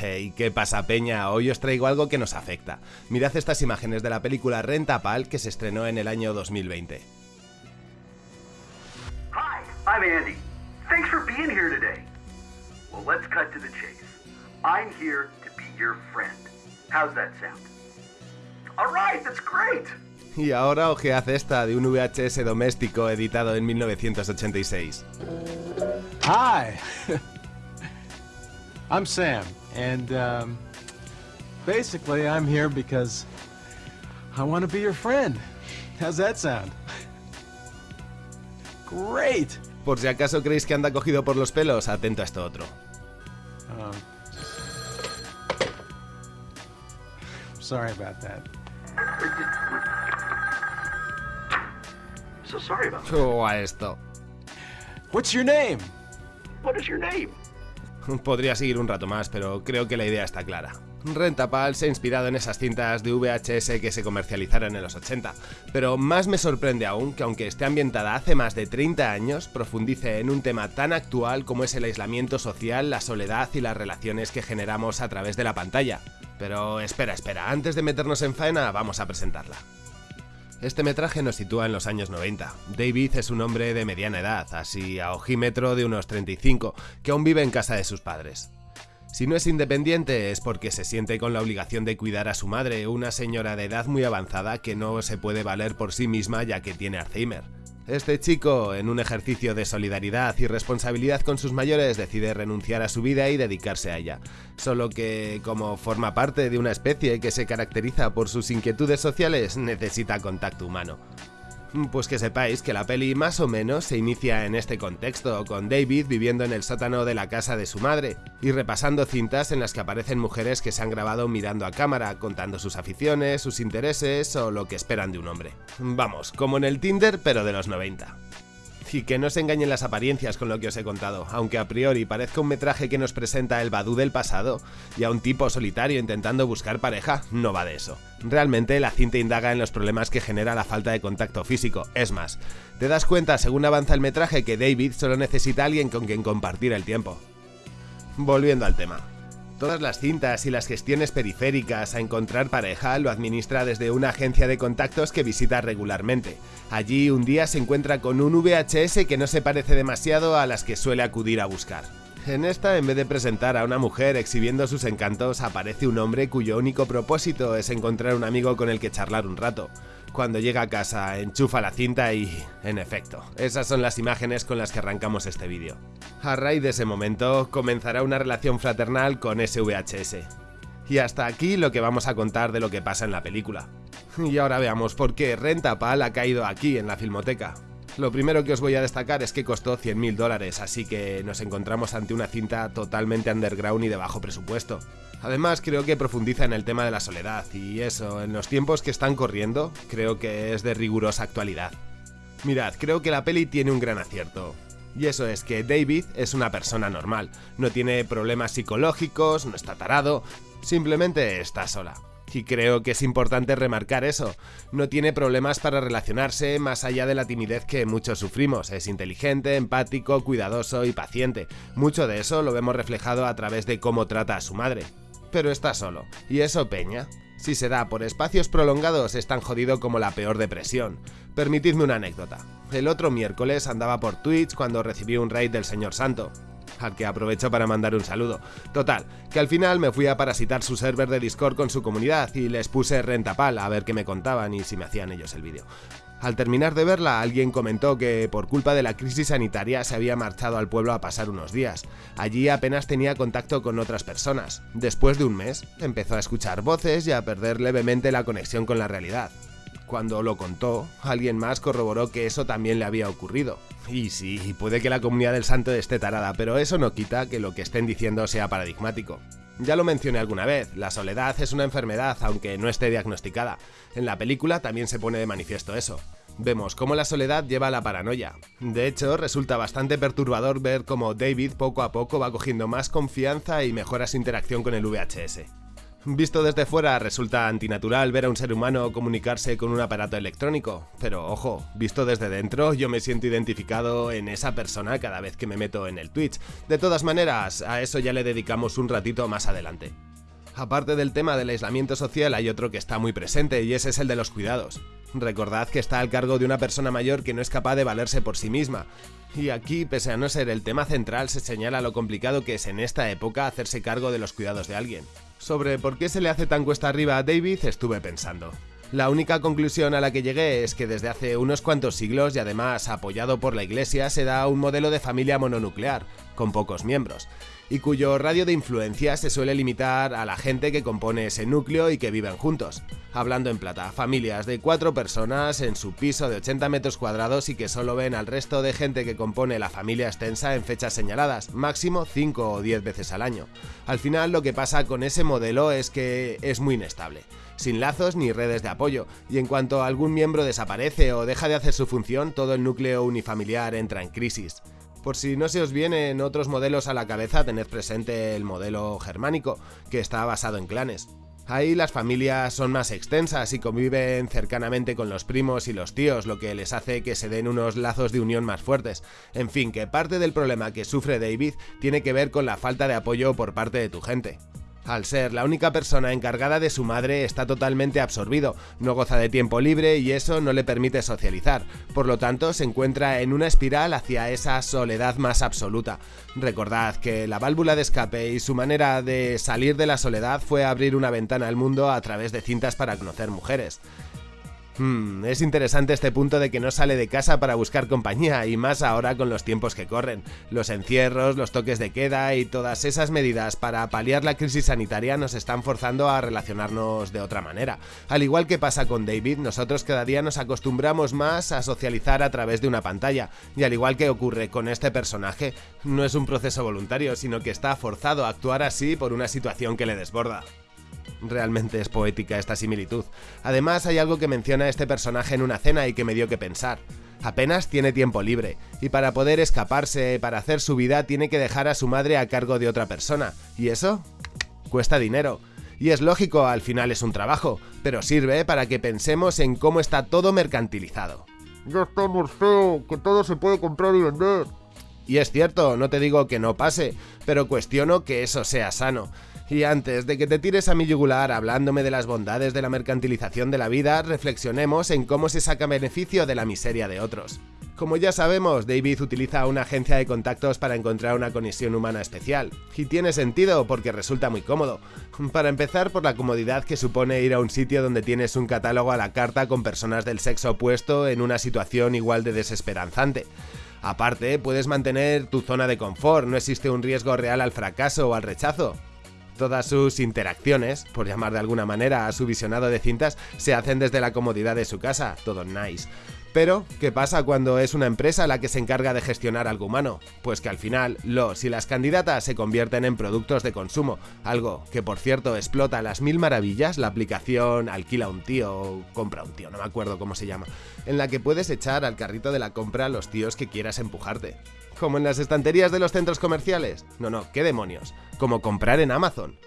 Hey, ¿qué pasa peña? Hoy os traigo algo que nos afecta. Mirad estas imágenes de la película Renta Pal que se estrenó en el año 2020. Hi, I'm Andy. Thanks for being here today. Well, let's cut to the chase. I'm here to be your friend. How's that sound? All right, that's great. Y ahora ojead esta de un VHS doméstico editado en 1986. Hi. I'm Sam, and um, basically, I'm here because I want to be your friend. How's that sound? Great. Por si acaso creéis que anda cogido por los pelos, atento a esto otro. Um, sorry about that. So sorry about that. O a esto. What's your name? What is your name? Podría seguir un rato más, pero creo que la idea está clara. Rentapal se ha inspirado en esas cintas de VHS que se comercializaron en los 80, pero más me sorprende aún que aunque esté ambientada hace más de 30 años, profundice en un tema tan actual como es el aislamiento social, la soledad y las relaciones que generamos a través de la pantalla. Pero espera, espera, antes de meternos en faena, vamos a presentarla. Este metraje nos sitúa en los años 90. David es un hombre de mediana edad, así a ojímetro de unos 35, que aún vive en casa de sus padres. Si no es independiente es porque se siente con la obligación de cuidar a su madre, una señora de edad muy avanzada que no se puede valer por sí misma ya que tiene Alzheimer. Este chico, en un ejercicio de solidaridad y responsabilidad con sus mayores, decide renunciar a su vida y dedicarse a ella. Solo que, como forma parte de una especie que se caracteriza por sus inquietudes sociales, necesita contacto humano. Pues que sepáis que la peli más o menos se inicia en este contexto, con David viviendo en el sótano de la casa de su madre y repasando cintas en las que aparecen mujeres que se han grabado mirando a cámara, contando sus aficiones, sus intereses o lo que esperan de un hombre. Vamos, como en el Tinder pero de los 90. Y que no se engañen las apariencias con lo que os he contado, aunque a priori parezca un metraje que nos presenta el Badu del pasado y a un tipo solitario intentando buscar pareja, no va de eso. Realmente la cinta indaga en los problemas que genera la falta de contacto físico, es más, te das cuenta según avanza el metraje que David solo necesita a alguien con quien compartir el tiempo. Volviendo al tema. Todas las cintas y las gestiones periféricas a encontrar pareja lo administra desde una agencia de contactos que visita regularmente. Allí un día se encuentra con un VHS que no se parece demasiado a las que suele acudir a buscar. En esta, en vez de presentar a una mujer exhibiendo sus encantos, aparece un hombre cuyo único propósito es encontrar un amigo con el que charlar un rato. Cuando llega a casa, enchufa la cinta y... en efecto, esas son las imágenes con las que arrancamos este vídeo. A raíz de ese momento, comenzará una relación fraternal con ese VHS. Y hasta aquí lo que vamos a contar de lo que pasa en la película. Y ahora veamos por qué Renta Pal ha caído aquí en la filmoteca. Lo primero que os voy a destacar es que costó 100.000 dólares, así que nos encontramos ante una cinta totalmente underground y de bajo presupuesto. Además creo que profundiza en el tema de la soledad y eso, en los tiempos que están corriendo, creo que es de rigurosa actualidad. Mirad, creo que la peli tiene un gran acierto. Y eso es que David es una persona normal, no tiene problemas psicológicos, no está tarado, simplemente está sola. Y creo que es importante remarcar eso. No tiene problemas para relacionarse más allá de la timidez que muchos sufrimos. Es inteligente, empático, cuidadoso y paciente. Mucho de eso lo vemos reflejado a través de cómo trata a su madre. Pero está solo. ¿Y eso peña? Si se da por espacios prolongados es tan jodido como la peor depresión. Permitidme una anécdota. El otro miércoles andaba por Twitch cuando recibí un raid del señor Santo al que aprovecho para mandar un saludo. Total, que al final me fui a parasitar su server de Discord con su comunidad y les puse rentapal a ver qué me contaban y si me hacían ellos el vídeo. Al terminar de verla, alguien comentó que por culpa de la crisis sanitaria se había marchado al pueblo a pasar unos días. Allí apenas tenía contacto con otras personas. Después de un mes, empezó a escuchar voces y a perder levemente la conexión con la realidad. Cuando lo contó, alguien más corroboró que eso también le había ocurrido. Y sí, puede que la comunidad del santo esté tarada, pero eso no quita que lo que estén diciendo sea paradigmático. Ya lo mencioné alguna vez, la soledad es una enfermedad aunque no esté diagnosticada. En la película también se pone de manifiesto eso. Vemos cómo la soledad lleva a la paranoia. De hecho, resulta bastante perturbador ver cómo David poco a poco va cogiendo más confianza y mejora su interacción con el VHS. Visto desde fuera resulta antinatural ver a un ser humano comunicarse con un aparato electrónico, pero ojo, visto desde dentro yo me siento identificado en esa persona cada vez que me meto en el Twitch. De todas maneras, a eso ya le dedicamos un ratito más adelante. Aparte del tema del aislamiento social hay otro que está muy presente y ese es el de los cuidados. Recordad que está al cargo de una persona mayor que no es capaz de valerse por sí misma. Y aquí, pese a no ser el tema central, se señala lo complicado que es en esta época hacerse cargo de los cuidados de alguien. Sobre por qué se le hace tan cuesta arriba a David estuve pensando. La única conclusión a la que llegué es que desde hace unos cuantos siglos y además apoyado por la iglesia se da un modelo de familia mononuclear, con pocos miembros, y cuyo radio de influencia se suele limitar a la gente que compone ese núcleo y que viven juntos. Hablando en plata, familias de cuatro personas en su piso de 80 metros cuadrados y que solo ven al resto de gente que compone la familia extensa en fechas señaladas, máximo 5 o 10 veces al año. Al final lo que pasa con ese modelo es que es muy inestable sin lazos ni redes de apoyo, y en cuanto algún miembro desaparece o deja de hacer su función, todo el núcleo unifamiliar entra en crisis. Por si no se os vienen otros modelos a la cabeza, tened presente el modelo germánico, que está basado en clanes. Ahí las familias son más extensas y conviven cercanamente con los primos y los tíos, lo que les hace que se den unos lazos de unión más fuertes. En fin, que parte del problema que sufre David tiene que ver con la falta de apoyo por parte de tu gente. Al ser la única persona encargada de su madre está totalmente absorbido, no goza de tiempo libre y eso no le permite socializar, por lo tanto se encuentra en una espiral hacia esa soledad más absoluta. Recordad que la válvula de escape y su manera de salir de la soledad fue abrir una ventana al mundo a través de cintas para conocer mujeres. Hmm, es interesante este punto de que no sale de casa para buscar compañía, y más ahora con los tiempos que corren. Los encierros, los toques de queda y todas esas medidas para paliar la crisis sanitaria nos están forzando a relacionarnos de otra manera. Al igual que pasa con David, nosotros cada día nos acostumbramos más a socializar a través de una pantalla, y al igual que ocurre con este personaje, no es un proceso voluntario, sino que está forzado a actuar así por una situación que le desborda. Realmente es poética esta similitud. Además hay algo que menciona este personaje en una cena y que me dio que pensar. Apenas tiene tiempo libre, y para poder escaparse, para hacer su vida, tiene que dejar a su madre a cargo de otra persona. ¿Y eso? Cuesta dinero. Y es lógico, al final es un trabajo, pero sirve para que pensemos en cómo está todo mercantilizado. Ya estamos feo, que todo se puede comprar y vender. Y es cierto, no te digo que no pase, pero cuestiono que eso sea sano. Y antes de que te tires a mi yugular hablándome de las bondades de la mercantilización de la vida, reflexionemos en cómo se saca beneficio de la miseria de otros. Como ya sabemos, David utiliza una agencia de contactos para encontrar una conexión humana especial. Y tiene sentido porque resulta muy cómodo. Para empezar por la comodidad que supone ir a un sitio donde tienes un catálogo a la carta con personas del sexo opuesto en una situación igual de desesperanzante. Aparte, puedes mantener tu zona de confort, no existe un riesgo real al fracaso o al rechazo. Todas sus interacciones, por llamar de alguna manera a su visionado de cintas, se hacen desde la comodidad de su casa, todo nice. Pero, ¿qué pasa cuando es una empresa la que se encarga de gestionar algo humano? Pues que al final, los y las candidatas se convierten en productos de consumo, algo que por cierto explota las mil maravillas la aplicación Alquila un tío o Compra un tío, no me acuerdo cómo se llama, en la que puedes echar al carrito de la compra los tíos que quieras empujarte. ¿Como en las estanterías de los centros comerciales? No, no, qué demonios. Como comprar en Amazon.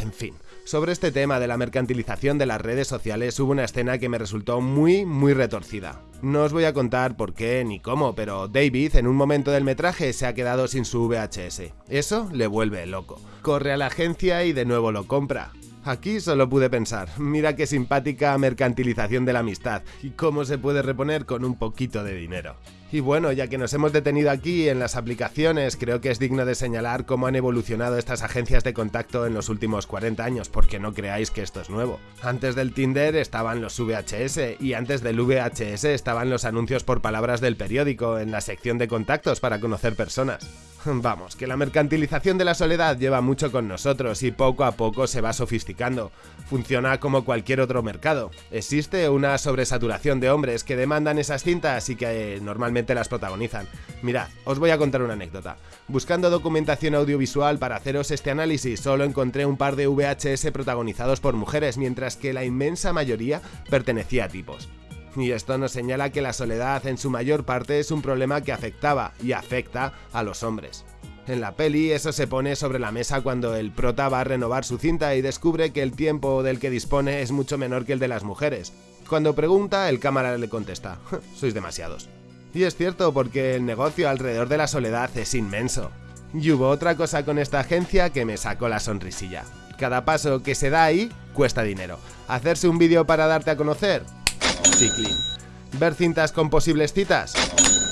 En fin, sobre este tema de la mercantilización de las redes sociales hubo una escena que me resultó muy, muy retorcida. No os voy a contar por qué ni cómo, pero David en un momento del metraje se ha quedado sin su VHS. Eso le vuelve loco. Corre a la agencia y de nuevo lo compra. Aquí solo pude pensar, mira qué simpática mercantilización de la amistad y cómo se puede reponer con un poquito de dinero. Y bueno, ya que nos hemos detenido aquí en las aplicaciones, creo que es digno de señalar cómo han evolucionado estas agencias de contacto en los últimos 40 años, porque no creáis que esto es nuevo. Antes del Tinder estaban los VHS y antes del VHS estaban los anuncios por palabras del periódico en la sección de contactos para conocer personas. Vamos, que la mercantilización de la soledad lleva mucho con nosotros y poco a poco se va sofisticando. Funciona como cualquier otro mercado. Existe una sobresaturación de hombres que demandan esas cintas y que eh, normalmente las protagonizan. Mirad, os voy a contar una anécdota. Buscando documentación audiovisual para haceros este análisis, solo encontré un par de VHS protagonizados por mujeres, mientras que la inmensa mayoría pertenecía a tipos. Y esto nos señala que la soledad en su mayor parte es un problema que afectaba y afecta a los hombres. En la peli eso se pone sobre la mesa cuando el prota va a renovar su cinta y descubre que el tiempo del que dispone es mucho menor que el de las mujeres. Cuando pregunta, el cámara le contesta, sois demasiados. Y es cierto porque el negocio alrededor de la soledad es inmenso. Y hubo otra cosa con esta agencia que me sacó la sonrisilla. Cada paso que se da ahí cuesta dinero. Hacerse un vídeo para darte a conocer, Chiclin. Ver cintas con posibles citas,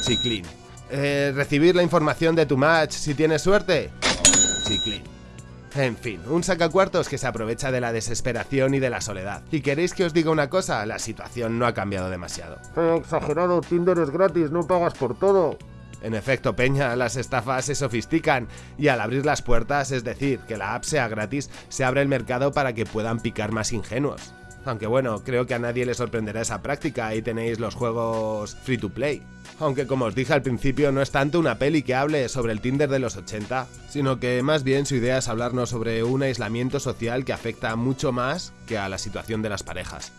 Chiclin. Eh, recibir la información de tu match si tienes suerte, Chiclin. En fin, un sacacuartos que se aprovecha de la desesperación y de la soledad. ¿Y queréis que os diga una cosa? La situación no ha cambiado demasiado. Eh, exagerado, Tinder es gratis, no pagas por todo. En efecto, Peña, las estafas se sofistican y al abrir las puertas, es decir, que la app sea gratis, se abre el mercado para que puedan picar más ingenuos. Aunque bueno, creo que a nadie le sorprenderá esa práctica, ahí tenéis los juegos free to play. Aunque como os dije al principio, no es tanto una peli que hable sobre el Tinder de los 80, sino que más bien su idea es hablarnos sobre un aislamiento social que afecta mucho más que a la situación de las parejas.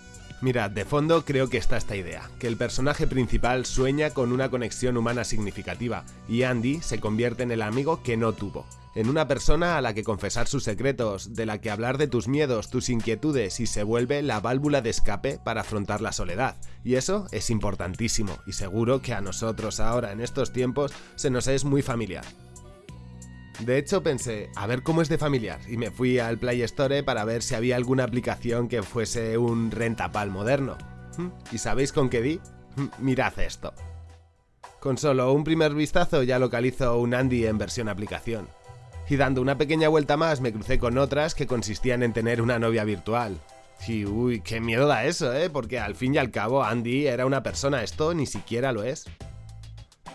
Mirad, de fondo creo que está esta idea, que el personaje principal sueña con una conexión humana significativa, y Andy se convierte en el amigo que no tuvo, en una persona a la que confesar sus secretos, de la que hablar de tus miedos, tus inquietudes y se vuelve la válvula de escape para afrontar la soledad. Y eso es importantísimo, y seguro que a nosotros ahora en estos tiempos se nos es muy familiar. De hecho pensé, a ver cómo es de familiar, y me fui al Play Store para ver si había alguna aplicación que fuese un rentapal moderno. ¿Mm? ¿Y sabéis con qué di? ¿Mm? Mirad esto. Con solo un primer vistazo ya localizo un Andy en versión aplicación. Y dando una pequeña vuelta más me crucé con otras que consistían en tener una novia virtual. Y uy, qué miedo da eso, ¿eh? Porque al fin y al cabo Andy era una persona, esto ni siquiera lo es.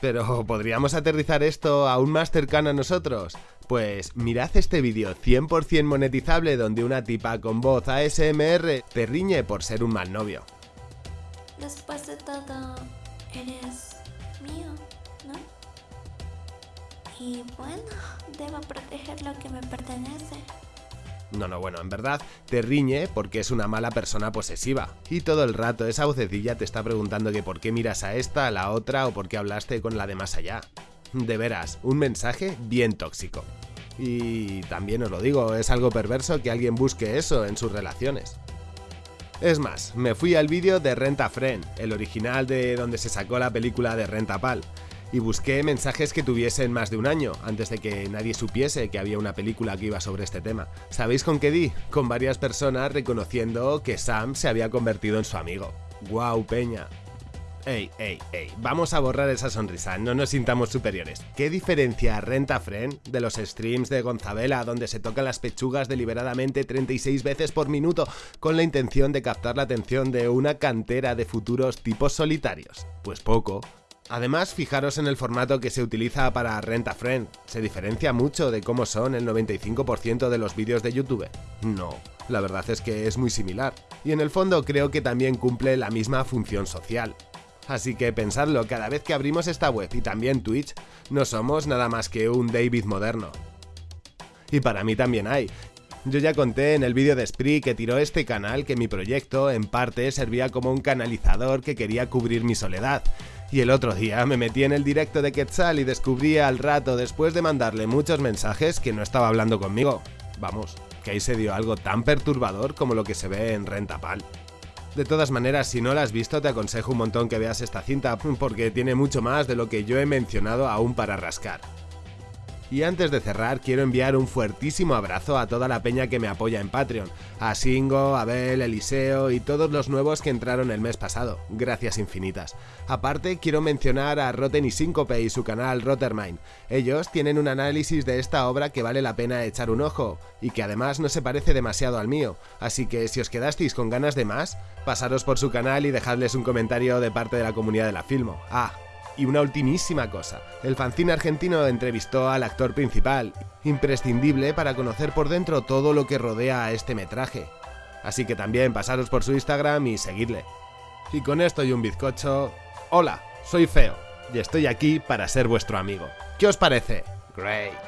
Pero ¿podríamos aterrizar esto aún más cercano a nosotros? Pues mirad este vídeo 100% monetizable donde una tipa con voz ASMR te riñe por ser un mal novio. Después de todo, eres mío, ¿no? Y bueno, debo proteger lo que me pertenece. No, no, bueno, en verdad te riñe porque es una mala persona posesiva. Y todo el rato esa vocecilla te está preguntando que por qué miras a esta, a la otra o por qué hablaste con la de más allá. De veras, un mensaje bien tóxico. Y también os lo digo, es algo perverso que alguien busque eso en sus relaciones. Es más, me fui al vídeo de Renta Friend, el original de donde se sacó la película de Renta Pal, y busqué mensajes que tuviesen más de un año, antes de que nadie supiese que había una película que iba sobre este tema. ¿Sabéis con qué di? Con varias personas reconociendo que Sam se había convertido en su amigo. ¡Guau, peña! Ey, ey, ey, vamos a borrar esa sonrisa, no nos sintamos superiores. ¿Qué diferencia Renta Friend de los streams de Gonzabela donde se tocan las pechugas deliberadamente 36 veces por minuto con la intención de captar la atención de una cantera de futuros tipos solitarios? Pues poco. Además, fijaros en el formato que se utiliza para Renta Friend. ¿Se diferencia mucho de cómo son el 95% de los vídeos de YouTube? No, la verdad es que es muy similar. Y en el fondo creo que también cumple la misma función social. Así que pensadlo, cada vez que abrimos esta web y también Twitch, no somos nada más que un David moderno. Y para mí también hay. Yo ya conté en el vídeo de Spree que tiró este canal que mi proyecto, en parte, servía como un canalizador que quería cubrir mi soledad. Y el otro día me metí en el directo de Quetzal y descubrí al rato, después de mandarle muchos mensajes, que no estaba hablando conmigo. Vamos, que ahí se dio algo tan perturbador como lo que se ve en Rentapal. De todas maneras, si no la has visto, te aconsejo un montón que veas esta cinta, porque tiene mucho más de lo que yo he mencionado aún para rascar. Y antes de cerrar, quiero enviar un fuertísimo abrazo a toda la peña que me apoya en Patreon, a Singo, Abel, Eliseo y todos los nuevos que entraron el mes pasado, gracias infinitas. Aparte, quiero mencionar a Rotten y Síncope y su canal Rottermine. Ellos tienen un análisis de esta obra que vale la pena echar un ojo, y que además no se parece demasiado al mío, así que si os quedasteis con ganas de más, pasaros por su canal y dejadles un comentario de parte de la comunidad de la Filmo. Ah, y una ultimísima cosa, el fanzine argentino entrevistó al actor principal, imprescindible para conocer por dentro todo lo que rodea a este metraje. Así que también pasaros por su Instagram y seguidle. Y con esto y un bizcocho... Hola, soy Feo, y estoy aquí para ser vuestro amigo. ¿Qué os parece? Great.